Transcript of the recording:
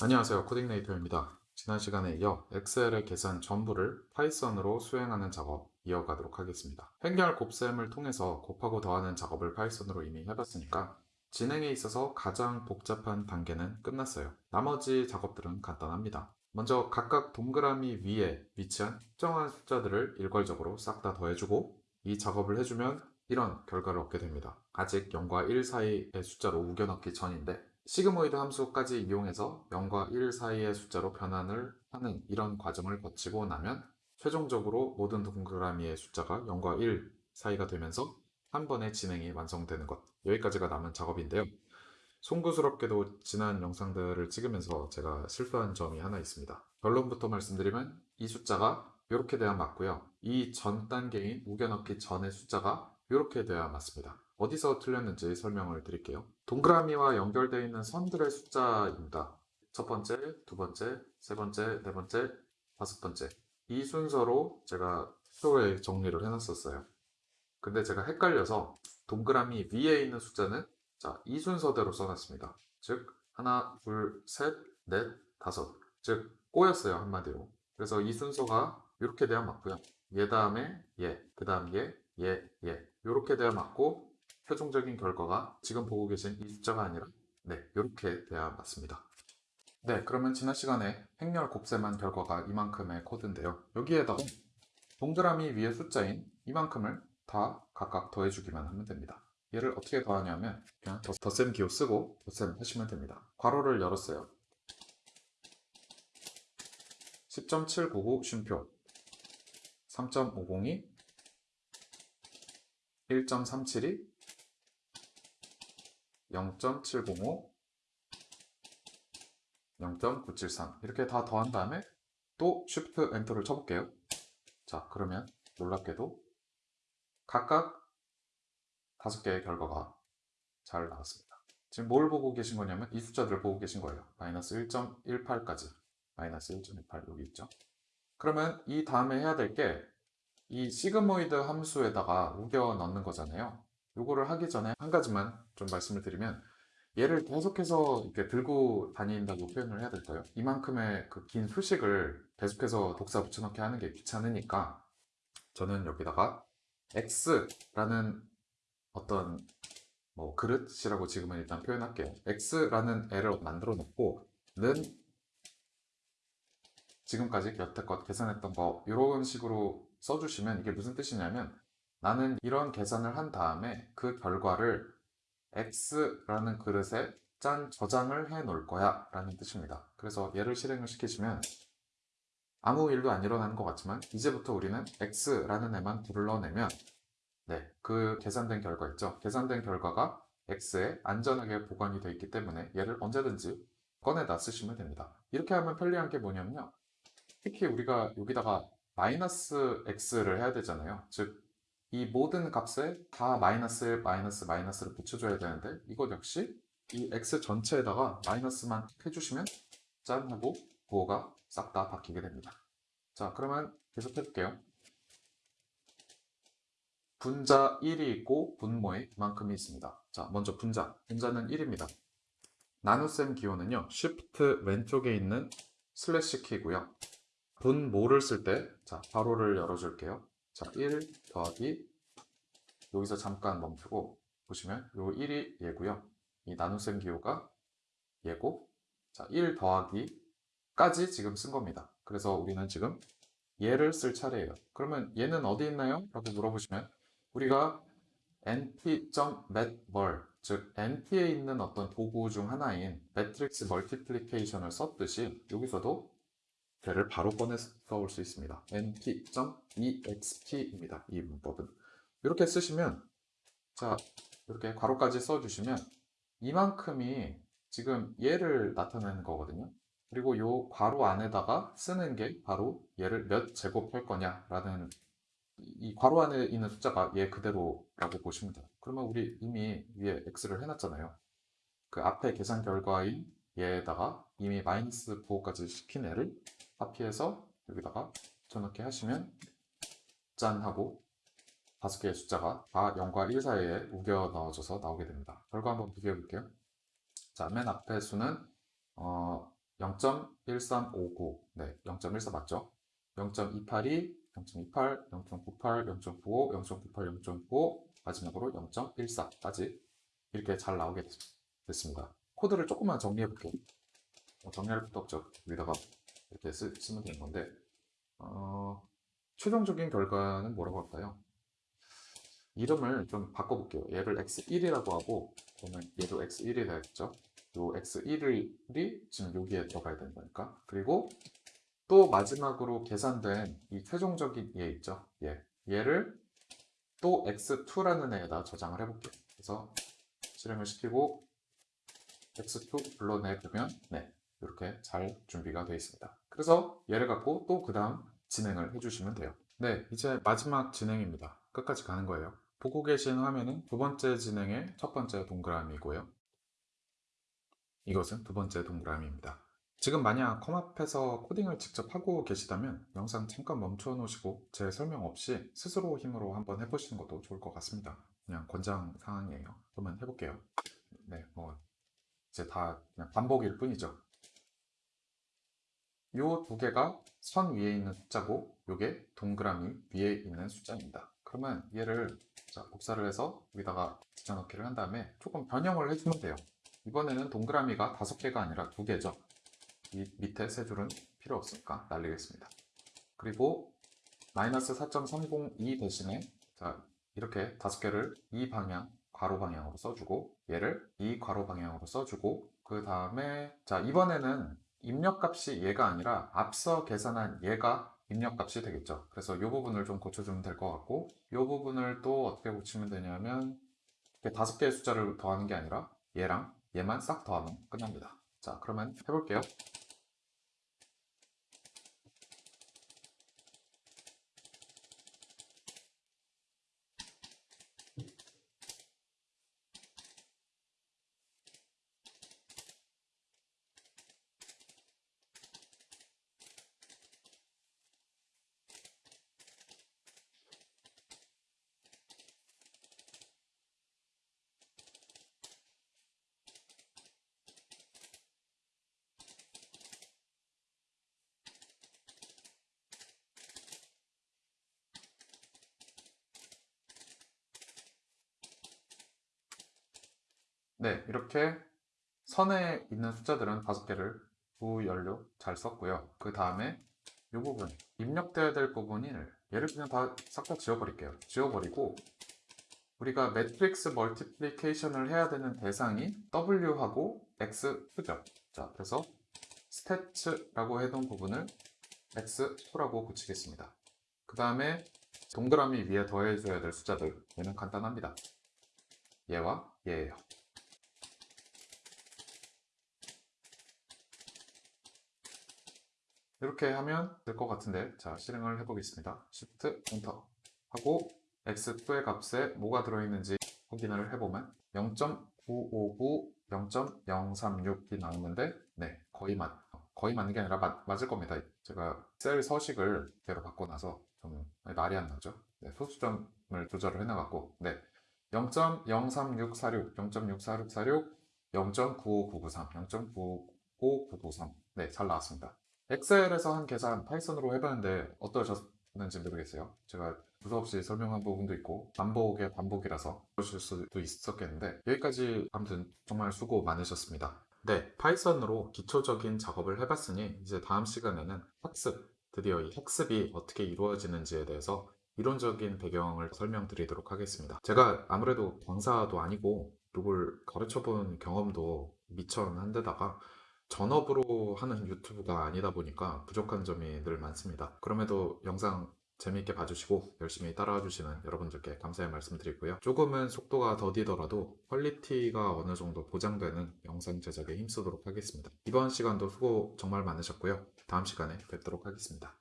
안녕하세요. 코딩네이터입니다. 지난 시간에 이어 엑셀의 계산 전부를 파이썬으로 수행하는 작업 이어가도록 하겠습니다. 행렬 곱셈을 통해서 곱하고 더하는 작업을 파이썬으로 이미 해봤으니까 진행에 있어서 가장 복잡한 단계는 끝났어요. 나머지 작업들은 간단합니다. 먼저 각각 동그라미 위에 위치한 특정한 숫자들을 일괄적으로 싹 다 더해주고 이 작업을 해주면 이런 결과를 얻게 됩니다. 아직 0과 1 사이의 숫자로 우겨넣기 전인데 sigmoid 함수까지 이용해서 0과 1 사이의 숫자로 변환을 하는 이런 과정을 거치고 나면 최종적으로 모든 동그라미의 숫자가 0과 1 사이가 되면서 한 번에 진행이 완성되는 것. 여기까지가 남은 작업인데요. 송구스럽게도 지난 영상들을 찍으면서 제가 실수한 점이 하나 있습니다. 결론부터 말씀드리면 이 숫자가 이렇게 돼야 맞고요. 이 전 단계인 우겨넣기 전의 숫자가 이렇게 돼야 맞습니다 어디서 틀렸는지 설명을 드릴게요. 동그라미와 연결되어 있는 선들의 숫자입니다. 첫 번째, 두 번째, 세 번째, 네 번째, 다섯 번째 이 순서로 제가 표에 정리를 해놨었어요. 근데 제가 헷갈려서 동그라미 위에 있는 숫자는 자, 이 순서대로 써놨습니다. 즉 하나, 둘, 셋, 넷, 다섯 즉 꼬였어요 한마디로. 그래서 이 순서가 이렇게 돼야 맞고요. 얘 다음에 얘, 그 다음 얘, 얘, 얘 이렇게 돼야 맞고 최종적인 결과가 지금 보고 계신 이 숫자가 아니라 네 이렇게 돼야 맞습니다. 네 그러면 지난 시간에 행렬 곱셈한 결과가 이만큼의 코드인데요. 여기에다가 동그라미 위에 숫자인 이만큼을 다 각각 더해주기만 하면 됩니다. 얘를 어떻게 더하냐면 그냥 덧셈 기호 쓰고 덧셈 하시면 됩니다. 괄호를 열었어요. 10.799 쉼표. 3.502 1.372 0.705 0.973 이렇게 다 더한 다음에 또 Shift 엔터를 쳐볼게요. 자 그러면 놀랍게도 각각 다섯 개의 결과가 잘 나왔습니다. 지금 뭘 보고 계신 거냐면 이 숫자들을 보고 계신 거예요. 마이너스 1.18까지 마이너스 1.18 여기 있죠? 그러면 이 다음에 해야 될 게 이 시그모이드 함수에다가 우겨 넣는 거잖아요 요거를 하기 전에 한 가지만 좀 말씀을 드리면 얘를 계속해서 이렇게 들고 다닌다고 표현을 해야 될까요? 이만큼의 그 긴 수식을 계속해서 독사 붙여넣기 하는 게 귀찮으니까 저는 여기다가 x라는 어떤 뭐 그릇이라고 지금은 일단 표현할게요 x라는 애를 만들어 놓고 는 지금까지 여태껏 계산했던 거 이런 식으로 써주시면 이게 무슨 뜻이냐면 나는 이런 계산을 한 다음에 그 결과를 x라는 그릇에 짠 저장을 해 놓을 거야 라는 뜻입니다. 그래서 얘를 실행을 시키시면 아무 일도 안 일어나는 것 같지만 이제부터 우리는 x라는 애만 불러내면 네, 그 계산된 결과 있죠? 계산된 결과가 x에 안전하게 보관이 되어 있기 때문에 얘를 언제든지 꺼내다 쓰시면 됩니다. 이렇게 하면 편리한 게 뭐냐면요. 특히 우리가 여기다가 마이너스 x를 해야 되잖아요 즉 이 모든 값에 다 마이너스 1, 마이너스 마이너스를 붙여줘야 되는데 이것 역시 이 x 전체에다가 마이너스만 해주시면 짠 하고 부호가 싹 다 바뀌게 됩니다. 자 그러면 계속 해볼게요. 분자 1이 있고 분모에 이만큼이 있습니다. 자 먼저 분자, 분자는 1입니다. 나눗셈 기호는요 Shift 왼쪽에 있는 슬래시 키고요. 분모를 쓸 때 자 괄호를 열어줄게요. 자, 1 더하기 여기서 잠깐 멈추고 보시면 요 1이 얘고요. 이 나눗셈 기호가 얘고 자, 1 더하기까지 지금 쓴 겁니다. 그래서 우리는 지금 얘를 쓸 차례예요. 그러면 얘는 어디 있나요? 라고 물어보시면 우리가 np.matmul 즉 np에 있는 어떤 도구 중 하나인 matrix multiplication을 썼듯이 여기서도 걔를 바로 꺼내서 올 수 있습니다. np.exp입니다. 이 문법은. 이렇게 쓰시면 자 이렇게 괄호까지 써주시면 이만큼이 지금 얘를 나타내는 거거든요. 그리고 이 괄호 안에다가 쓰는 게 바로 얘를 몇 제곱할 거냐라는 이 괄호 안에 있는 숫자가 얘 그대로라고 보시면 돼요. 그러면 우리 이미 위에 x를 해놨잖아요. 그 앞에 계산 결과인 얘에다가 이미 마이너스 부호까지 시킨 애를 카피해서 여기다가 붙여넣기 하시면 짠 하고 다섯 개의 숫자가 다 0과 1 사이에 우겨 넣어져서 나오게 됩니다. 결과 한번 비교해 볼게요. 자, 맨 앞에 수는 어, 0.1359, 네, 0.14 맞죠? 0.282, 0.28, 0.98, 0.95, 0.98, 0.95, 마지막으로 0.14까지 이렇게 잘 나오게 됐- 됐습니다. 코드를 조금만 정리해 볼게요. 어, 정리할 것도 없죠. 여기다가 이렇게 쓰, 쓰면 되는 건데, 어, 최종적인 결과는 뭐라고 할까요? 이름을 좀 바꿔볼게요. 얘를 x1이라고 하고, 그러면 얘도 x1이 되겠죠? 요 x1이 지금 여기에 들어가야 되는 거니까. 그리고 또 마지막으로 계산된 이 최종적인 얘 있죠? 얘. 얘를 또 x2라는 애에다 저장을 해볼게요. 그래서 실행을 시키고 x2 불러내보면 네 이렇게 잘 준비가 되어 있습니다. 그래서 얘를 갖고 또 그 다음 진행을 해주시면 돼요. 네 이제 마지막 진행입니다. 끝까지 가는 거예요. 보고 계신 화면은 두 번째 진행의 첫 번째 동그라미고요. 이것은 두 번째 동그라미입니다. 지금 만약 컴앞에서 코딩을 직접 하고 계시다면 영상 잠깐 멈춰 놓으시고 제 설명 없이 스스로 힘으로 한번 해보시는 것도 좋을 것 같습니다. 그냥 권장 사항이에요. 그러면 해볼게요. 네, 뭐 이제 다 그냥 반복일 뿐이죠. 요 두 개가 선 위에 있는 숫자고 요게 동그라미 위에 있는 숫자입니다. 그러면 얘를 자, 복사를 해서 여기다가 붙여넣기를 한 다음에 조금 변형을 해주면 돼요. 이번에는 동그라미가 다섯 개가 아니라 두 개죠. 이 밑에 세 줄은 필요 없으니까 날리겠습니다. 그리고 마이너스 4.302 대신에 자 이렇게 다섯 개를 이 방향 괄호 방향으로 써주고 얘를 이 괄호 방향으로 써주고 그 다음에 자 이번에는 입력값이 얘가 아니라 앞서 계산한 얘가 입력값이 되겠죠. 그래서 이 부분을 좀 고쳐주면 될 것 같고 이 부분을 또 어떻게 고치면 되냐면 이렇게 다섯 개의 숫자를 더하는 게 아니라 얘랑 얘만 싹 더하면 끝납니다. 자 그러면 해볼게요. 네, 이렇게 선에 있는 숫자들은 다섯 개를 부연료 잘 썼고요. 그 다음에 이 부분, 입력돼야 될 부분을 얘를 그냥 다 싹 다 지워버릴게요. 지워버리고 우리가 matrix multiplication을 해야 되는 대상이 W하고 X2죠. 자, 그래서 stats라고 해둔 부분을 X2라고 붙이겠습니다. 그 다음에 동그라미 위에 더해줘야 될 숫자들 얘는 간단합니다. 얘와 얘예요. 이렇게 하면 될 것 같은데 자 실행을 해보겠습니다. Shift 엔터 하고 x2의 값에 뭐가 들어있는지 확인을 해보면 0.959 0.036이 나오는데 네 거의 맞 거의 맞는 게 아니라 맞, 맞을 겁니다. 제가 셀 서식을 대로 바꿔놔서 좀 말이 안 나죠? 네, 소수점을 조절을 해나갔고 네 0.03646 0.64646 0.95993 0.95993 네 잘 나왔습니다 엑셀에서 한 계산 파이썬으로 해봤는데 어떠셨는지 모르겠어요. 제가 두서없이 설명한 부분도 있고 반복의 반복이라서 그러실 수도 있었겠는데 여기까지 아무튼 정말 수고 많으셨습니다. 네, 파이썬으로 기초적인 작업을 해봤으니 이제 다음 시간에는 학습, 드디어 이 학습이 어떻게 이루어지는지에 대해서 이론적인 배경을 설명드리도록 하겠습니다. 제가 아무래도 강사도 아니고 누구를 가르쳐본 경험도 미천한 데다가 전업으로 하는 유튜브가 아니다 보니까 부족한 점이 늘 많습니다. 그럼에도 영상 재미있게 봐주시고 열심히 따라와 주시는 여러분들께 감사의 말씀 드리고요. 조금은 속도가 더디더라도 quality가 어느 정도 보장되는 영상 제작에 힘쓰도록 하겠습니다. 이번 시간도 수고 정말 많으셨고요. 다음 시간에 뵙도록 하겠습니다.